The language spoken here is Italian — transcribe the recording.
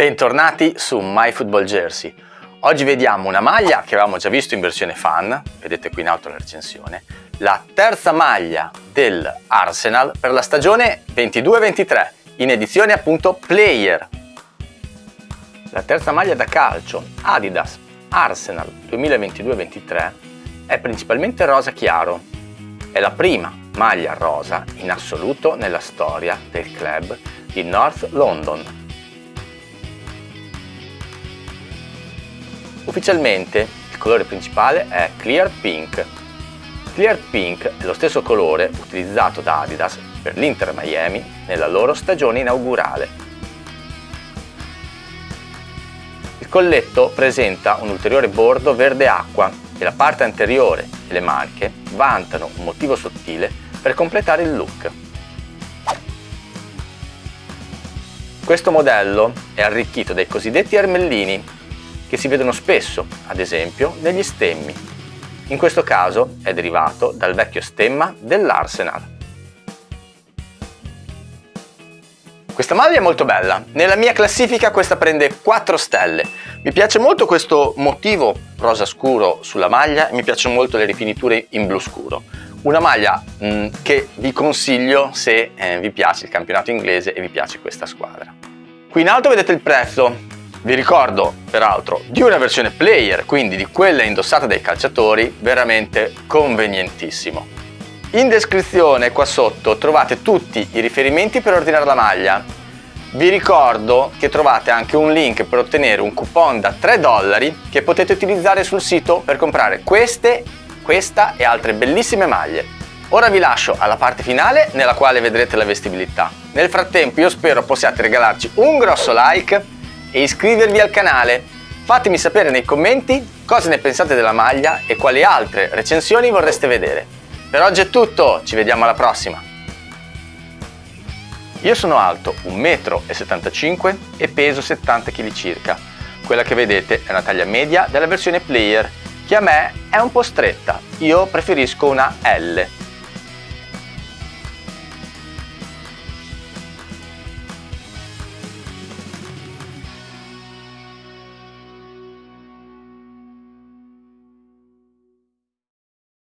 Bentornati su MyFootballJersey. Oggi vediamo una maglia che avevamo già visto in versione fan, vedete qui in alto la recensione, la terza maglia del Arsenal per la stagione 22-23, in edizione appunto Player. La terza maglia da calcio Adidas Arsenal 2022-23 è principalmente rosa chiaro. È la prima maglia rosa in assoluto nella storia del club di North London Ufficialmente il colore principale è Clear Pink. Clear Pink è lo stesso colore utilizzato da Adidas per l'Inter Miami nella loro stagione inaugurale. Il colletto presenta un ulteriore bordo verde acqua e la parte anteriore e le maniche vantano un motivo sottile per completare il look. Questo modello è arricchito dai cosiddetti ermellini che si vedono spesso, ad esempio, negli stemmi. In questo caso è derivato dal vecchio stemma dell'Arsenal. Questa maglia è molto bella, nella mia classifica questa prende 4 stelle. Mi piace molto questo motivo rosa scuro sulla maglia e mi piacciono molto le rifiniture in blu scuro. Una maglia mh, mm, che vi consiglio se eh, vi piace il campionato inglese e vi piace questa squadra. Qui in alto vedete il prezzo, vi ricordo, peraltro, di una versione player, quindi di quella indossata dai calciatori, veramente convenientissimo. In descrizione qua sotto trovate tutti i riferimenti per ordinare la maglia. Vi ricordo che trovate anche un link per ottenere un coupon da 3 dollari che potete utilizzare sul sito per comprare queste, questa e altre bellissime maglie. Ora vi lascio alla parte finale nella quale vedrete la vestibilità. Nel frattempo io spero possiate regalarci un grosso like e iscrivervi al canale. Fatemi sapere nei commenti cosa ne pensate della maglia e quali altre recensioni vorreste vedere. Per oggi è tutto, ci vediamo alla prossima! Io sono alto 1,75 m e peso 70 kg circa. Quella che vedete è una taglia media della versione player, che a me è un po' stretta, io preferisco una L.